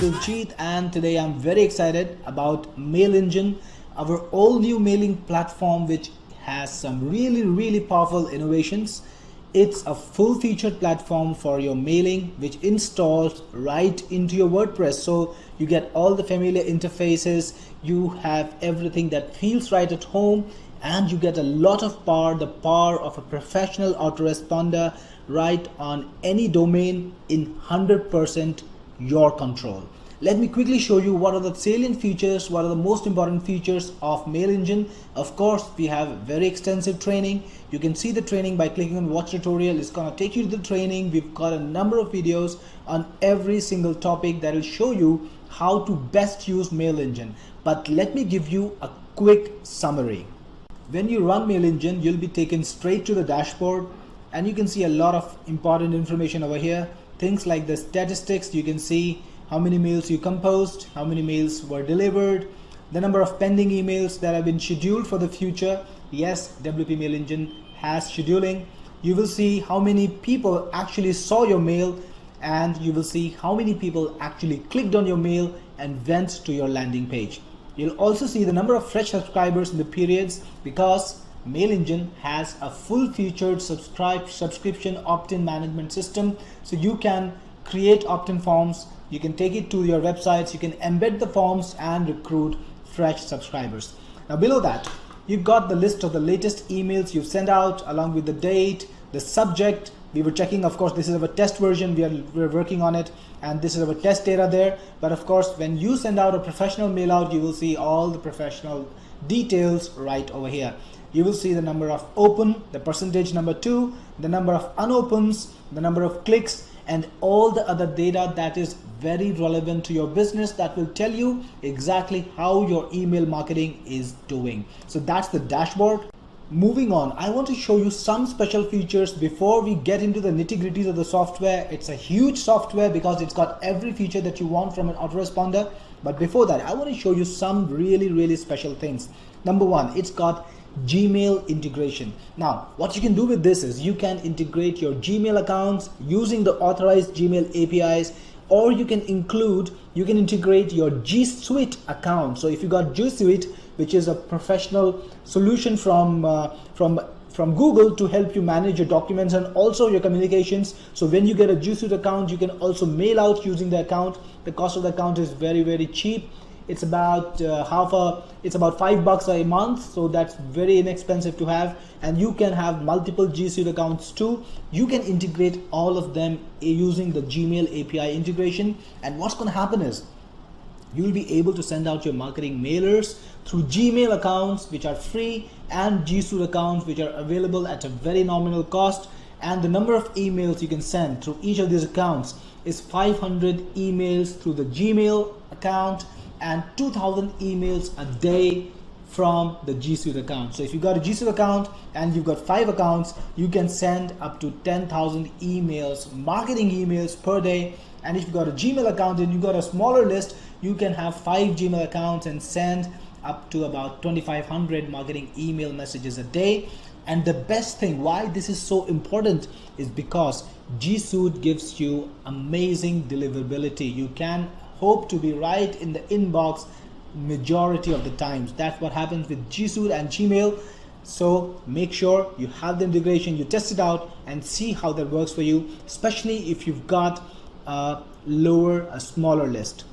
Diljit and today I'm very excited about Mail Engine, our all new mailing platform which has some really really powerful innovations. It's a full featured platform for your mailing which installs right into your WordPress. So you get all the familiar interfaces, you have everything that feels right at home and you get a lot of power, the power of a professional autoresponder right on any domain in 100% your control. Let me quickly show you what are the salient features, what are the most important features of Mail Engine. Of course, we have very extensive training. You can see the training by clicking on watch tutorial. It's gonna take you to the training. We've got a number of videos on every single topic that will show you how to best use Mail Engine. But let me give you a quick summary. When you run Mail Engine, you'll be taken straight to the dashboard and you can see a lot of important information over here things like the statistics you can see how many mails you composed how many mails were delivered the number of pending emails that have been scheduled for the future. Yes WP Mail Engine has scheduling. You will see how many people actually saw your mail and you will see how many people actually clicked on your mail and went to your landing page. You'll also see the number of fresh subscribers in the periods because Mail Engine has a full-featured subscribe subscription opt-in management system. So you can create opt-in forms. You can take it to your websites. You can embed the forms and recruit fresh subscribers. Now below that you've got the list of the latest emails you've sent out along with the date the subject we were checking of course this is our test version we are we're working on it and this is our test data there but of course when you send out a professional mail out you will see all the professional details right over here you will see the number of open, the percentage number two, the number of unopens, the number of clicks, and all the other data that is very relevant to your business that will tell you exactly how your email marketing is doing. So that's the dashboard. Moving on, I want to show you some special features before we get into the nitty gritties of the software. It's a huge software because it's got every feature that you want from an autoresponder. But before that, I want to show you some really, really special things. Number one, it's got Gmail integration. Now, what you can do with this is you can integrate your Gmail accounts using the authorized Gmail APIs or you can include, you can integrate your G Suite account. So if you got G Suite, which is a professional solution from, uh, from from Google to help you manage your documents and also your communications. So when you get a G Suite account, you can also mail out using the account. The cost of the account is very, very cheap it's about uh, half a it's about five bucks a month so that's very inexpensive to have and you can have multiple G Suite accounts too you can integrate all of them using the Gmail API integration and what's going to happen is you'll be able to send out your marketing mailers through Gmail accounts which are free and G Suite accounts which are available at a very nominal cost. And the number of emails you can send through each of these accounts is 500 emails through the Gmail account and 2000 emails a day from the G Suite account. So if you've got a G Suite account and you've got five accounts, you can send up to 10,000 emails, marketing emails per day. And if you've got a Gmail account and you've got a smaller list, you can have five Gmail accounts and send up to about 2,500 marketing email messages a day. And the best thing why this is so important is because G Suite gives you amazing deliverability. You can hope to be right in the inbox majority of the times. That's what happens with G Suite and Gmail. So make sure you have the integration, you test it out and see how that works for you, especially if you've got a lower, a smaller list.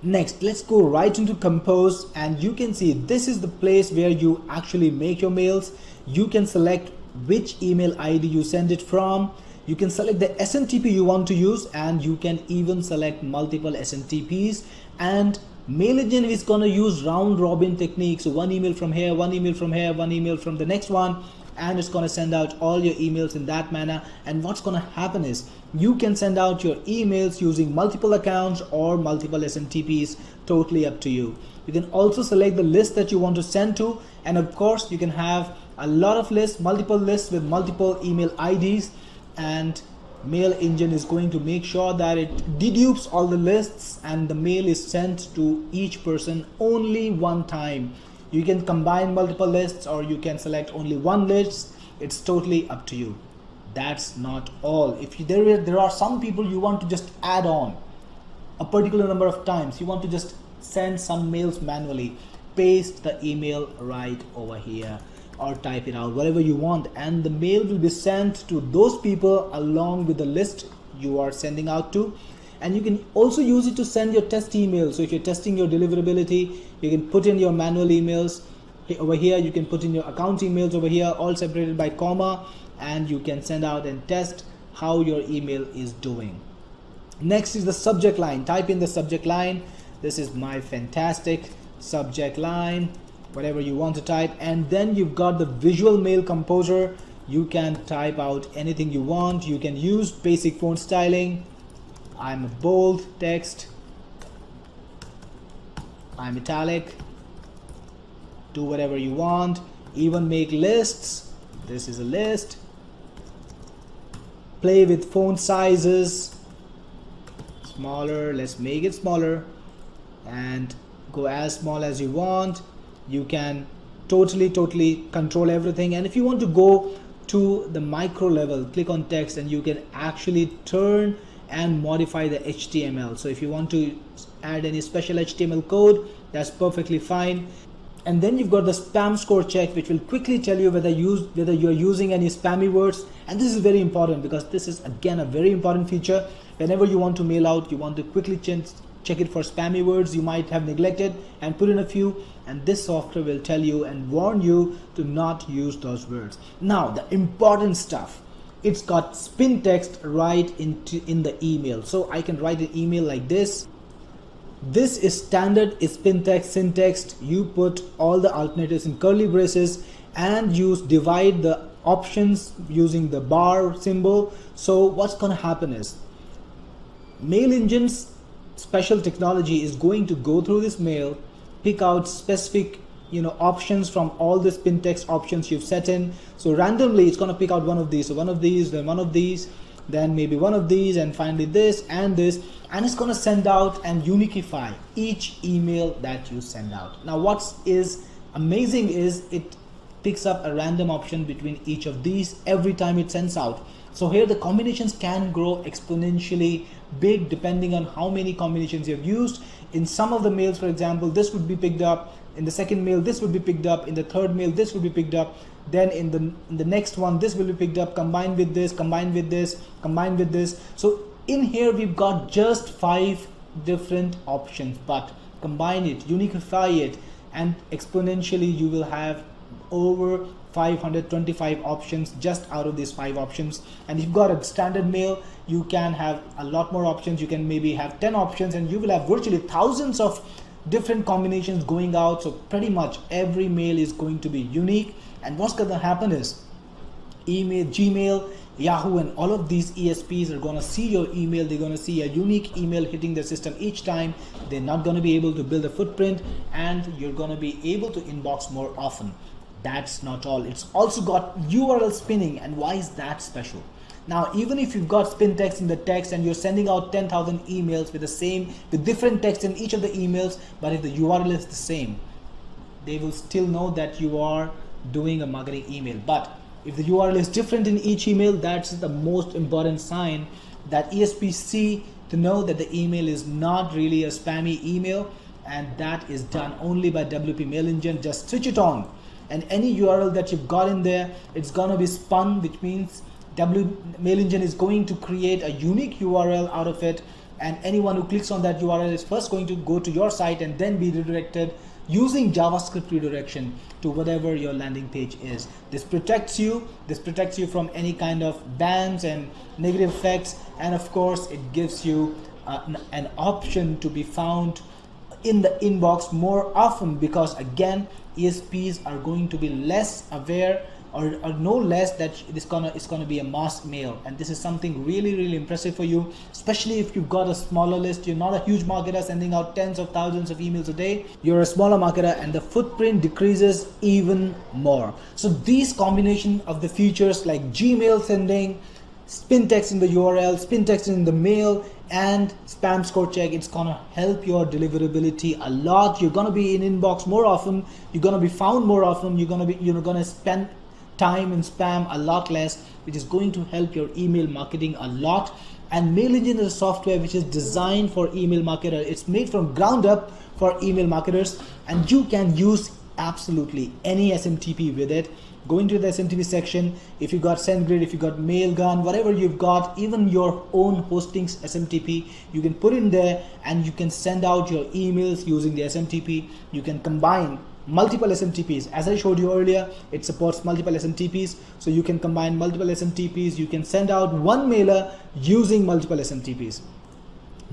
Next, let's go right into Compose and you can see this is the place where you actually make your mails. You can select which email ID you send it from you can select the SMTP you want to use and you can even select multiple SMTPs and mail engine is going to use round robin technique so one email from here one email from here one email from the next one and it's going to send out all your emails in that manner. And what's going to happen is you can send out your emails using multiple accounts or multiple SMTPs totally up to you. You can also select the list that you want to send to and of course you can have a lot of lists multiple lists with multiple email IDs and mail engine is going to make sure that it dedupes all the lists and the mail is sent to each person only one time. You can combine multiple lists or you can select only one list. It's totally up to you. That's not all. If you, there, there are some people you want to just add on a particular number of times. You want to just send some mails manually. Paste the email right over here or type it out. Whatever you want. And the mail will be sent to those people along with the list you are sending out to. And you can also use it to send your test emails. So if you're testing your deliverability you can put in your manual emails. Over here you can put in your account emails over here all separated by comma and you can send out and test how your email is doing. Next is the subject line. Type in the subject line. This is my fantastic subject line whatever you want to type and then you've got the visual mail composer. You can type out anything you want. You can use basic font styling. I'm a bold text. I'm italic. Do whatever you want. Even make lists. This is a list. Play with font sizes. Smaller. Let's make it smaller. And go as small as you want you can totally totally control everything. And if you want to go to the micro level click on text and you can actually turn and modify the HTML so if you want to add any special HTML code that's perfectly fine. And then you've got the spam score check which will quickly tell you whether use whether you're using any spammy words. And this is very important because this is again a very important feature. Whenever you want to mail out you want to quickly change check it for spammy words you might have neglected and put in a few and this software will tell you and warn you to not use those words. Now the important stuff. It's got spin text right into in the email. So I can write an email like this. This is standard spin text syntax. You put all the alternatives in curly braces and use divide the options using the bar symbol. So what's going to happen is mail engines special technology is going to go through this mail pick out specific you know options from all the spin text options you've set in. So randomly it's going to pick out one of these. So one of these then one of these then maybe one of these and finally this and this. And it's going to send out and uniquify each email that you send out. Now what is amazing is it picks up a random option between each of these every time it sends out so here the combinations can grow exponentially big depending on how many combinations you've used. In some of the mails for example this would be picked up. In the second mail this would be picked up. In the third mail this would be picked up. Then in the in the next one this will be picked up. Combined with this combined with this combined with this. So in here we've got just five different options but combine it unify it and exponentially you will have over 525 options just out of these five options. And if you've got a standard mail you can have a lot more options. You can maybe have 10 options and you will have virtually thousands of different combinations going out. So pretty much every mail is going to be unique. And what's going to happen is email gmail yahoo and all of these esps are going to see your email. They're going to see a unique email hitting the system each time. They're not going to be able to build a footprint and you're going to be able to inbox more often that's not all it's also got url spinning and why is that special now, even if you've got spin text in the text and you're sending out 10,000 emails with the same, with different text in each of the emails, but if the URL is the same, they will still know that you are doing a marketing email. But if the URL is different in each email, that's the most important sign that ESP see to know that the email is not really a spammy email and that is done only by WP Mail Engine. Just switch it on and any URL that you've got in there, it's gonna be spun, which means W Mail Engine is going to create a unique URL out of it. And anyone who clicks on that URL is first going to go to your site and then be redirected using JavaScript redirection to whatever your landing page is. This protects you, this protects you from any kind of bans and negative effects. And of course it gives you uh, an option to be found in the inbox more often because again ESPs are going to be less aware or, or no less that it's gonna it's gonna be a mass mail. And this is something really really impressive for you especially if you've got a smaller list. You're not a huge marketer sending out tens of thousands of emails a day. You're a smaller marketer and the footprint decreases even more. So these combination of the features like gmail sending spin text in the url spin text in the mail and spam score check it's gonna help your deliverability a lot you're gonna be in inbox more often you're gonna be found more often you're gonna be you're gonna spend time in spam a lot less which is going to help your email marketing a lot and MailEngine is a software which is designed for email marketer. It's made from ground up for email marketers and you can use absolutely any SMTP with it. Go into the SMTP section. If you got SendGrid, if you got Mailgun, whatever you've got, even your own hostings SMTP, you can put in there and you can send out your emails using the SMTP. You can combine multiple SMTPs. As I showed you earlier, it supports multiple SMTPs. So you can combine multiple SMTPs. You can send out one mailer using multiple SMTPs.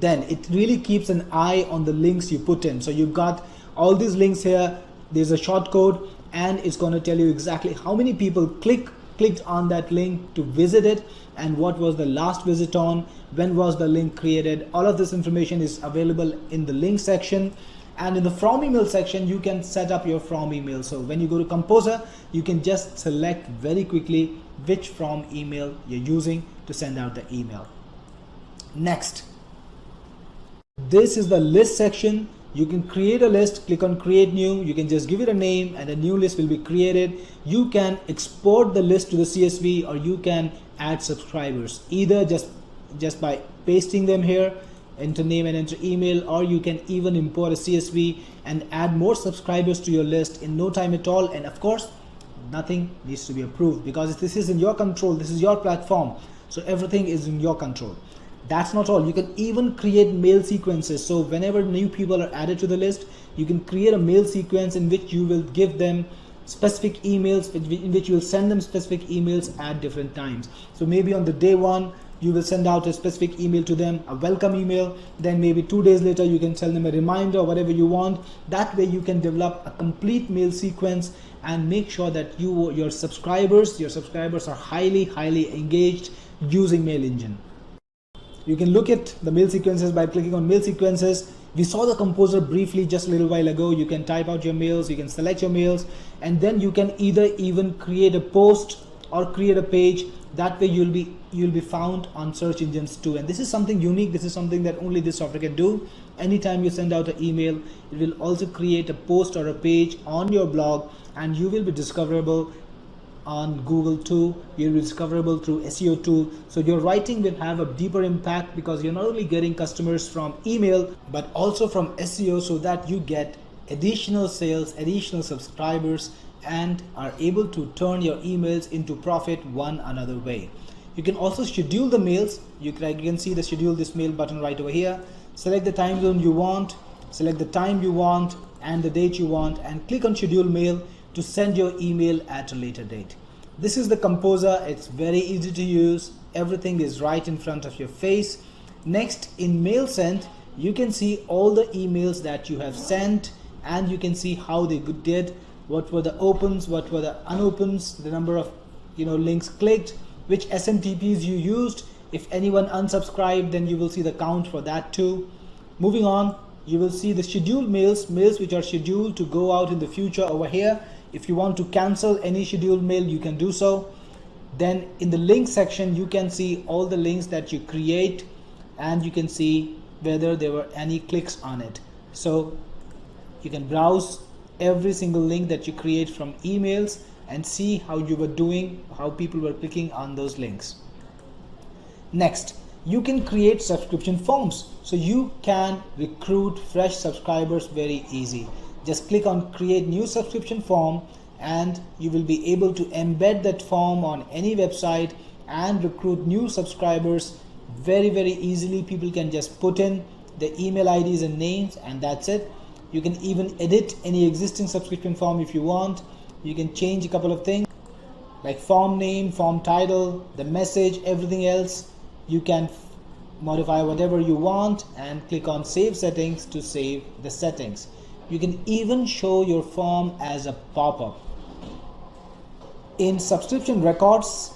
Then it really keeps an eye on the links you put in. So you've got all these links here. There's a short code and it's going to tell you exactly how many people click clicked on that link to visit it and what was the last visit on when was the link created. All of this information is available in the link section. And in the from email section you can set up your from email. So when you go to composer you can just select very quickly which from email you're using to send out the email. Next. This is the list section you can create a list click on create new you can just give it a name and a new list will be created. You can export the list to the csv or you can add subscribers either just just by pasting them here enter name and enter email or you can even import a CSV and add more subscribers to your list in no time at all. And of course nothing needs to be approved because this is in your control. This is your platform. So everything is in your control that's not all. You can even create mail sequences. So whenever new people are added to the list you can create a mail sequence in which you will give them specific emails in which you will send them specific emails at different times. So maybe on the day one you will send out a specific email to them a welcome email. Then maybe two days later you can send them a reminder or whatever you want. That way you can develop a complete mail sequence and make sure that you your subscribers your subscribers are highly highly engaged using mail engine you can look at the mail sequences by clicking on mail sequences. We saw the composer briefly just a little while ago. You can type out your mails you can select your mails and then you can either even create a post or create a page. That way you'll be you'll be found on search engines too. And this is something unique. This is something that only this software can do. Anytime you send out an email it will also create a post or a page on your blog and you will be discoverable on Google too. You'll be discoverable through SEO too. So your writing will have a deeper impact because you're not only getting customers from email, but also from SEO so that you get additional sales, additional subscribers, and are able to turn your emails into profit one another way. You can also schedule the mails. You can, you can see the schedule this mail button right over here. Select the time zone you want, select the time you want and the date you want and click on schedule mail to send your email at a later date. This is the composer. It's very easy to use. Everything is right in front of your face. Next in mail sent, you can see all the emails that you have sent and you can see how they did what were the opens, what were the unopens, the number of you know links clicked, which SMTPs you used. If anyone unsubscribed, then you will see the count for that too. Moving on, you will see the scheduled mails, mails which are scheduled to go out in the future over here. If you want to cancel any scheduled mail, you can do so. Then in the link section, you can see all the links that you create and you can see whether there were any clicks on it. So you can browse every single link that you create from emails and see how you were doing, how people were clicking on those links. Next, you can create subscription forms. So you can recruit fresh subscribers very easy. Just click on create new subscription form and you will be able to embed that form on any website and recruit new subscribers very, very easily. People can just put in the email IDs and names and that's it. You can even edit any existing subscription form if you want. You can change a couple of things like form name form title the message everything else. You can modify whatever you want and click on save settings to save the settings you can even show your form as a pop-up. In subscription records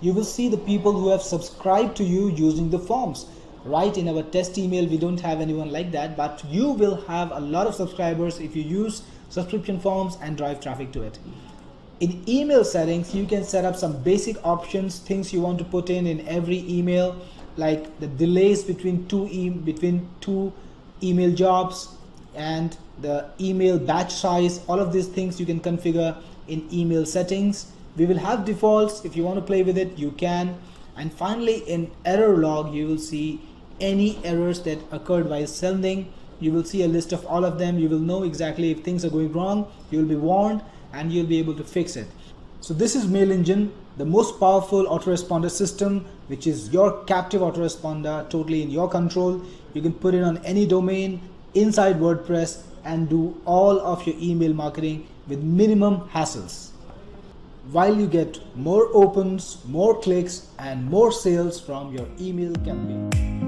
you will see the people who have subscribed to you using the forms. Right in our test email we don't have anyone like that but you will have a lot of subscribers if you use subscription forms and drive traffic to it. In email settings you can set up some basic options things you want to put in in every email like the delays between two e between two email jobs and the email batch size all of these things you can configure in email settings. We will have defaults. If you want to play with it you can. And finally in error log you will see any errors that occurred while sending. You will see a list of all of them. You will know exactly if things are going wrong. You will be warned and you'll be able to fix it. So this is mail engine the most powerful autoresponder system which is your captive autoresponder totally in your control. You can put it on any domain inside wordpress and do all of your email marketing with minimum hassles. While you get more opens more clicks and more sales from your email campaign